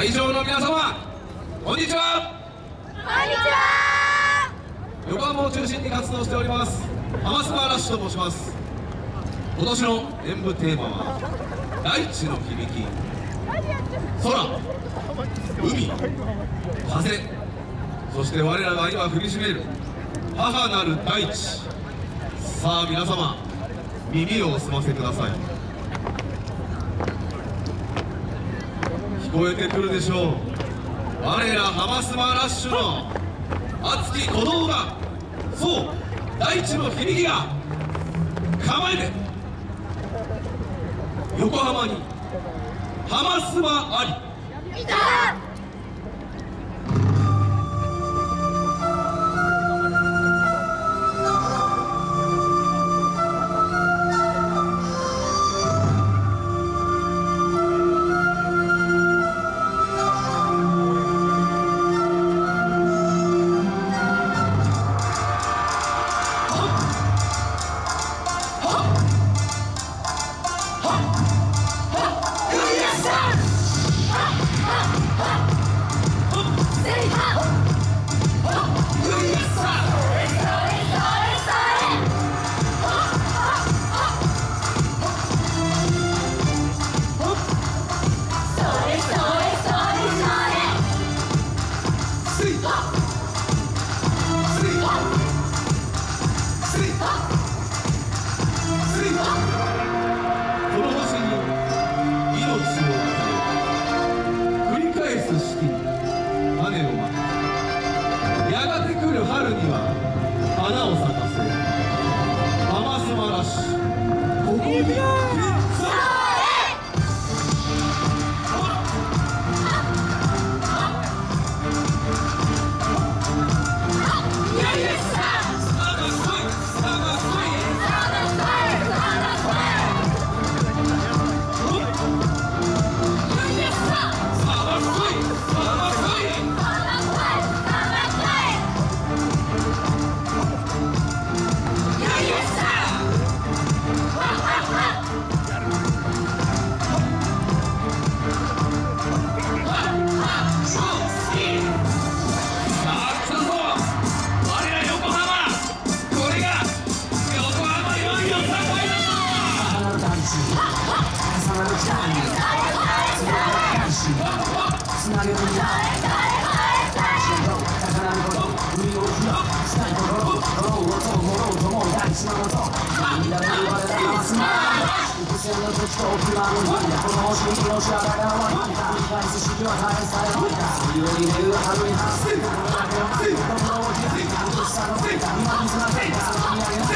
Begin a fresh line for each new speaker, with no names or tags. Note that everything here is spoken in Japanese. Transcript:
会場の皆様こんにちは。
こんにちは。
横浜を中心に活動しております浜スマラッシュと申します。今年の演舞テーマは大地の響き。空海風。そして我らが今降りしめる母なる大地。さあ皆様耳をお澄ませください聞こえてくるでしょう。我らハマスマラッシュの熱き鼓動が。そう大地の響きが構えて。横浜にハマスマあり。
い
つなげるんだ宝のこと海を振ろしたいところ心をともろうとも大事なのと涙が生まれたまますな伏線の時と奥側の日この星にのしあらが終わり繰り返す式は大変されないか水を入れる春に反省心を開いた心を開いた美しさのせいか今水がせいかそこにあげないか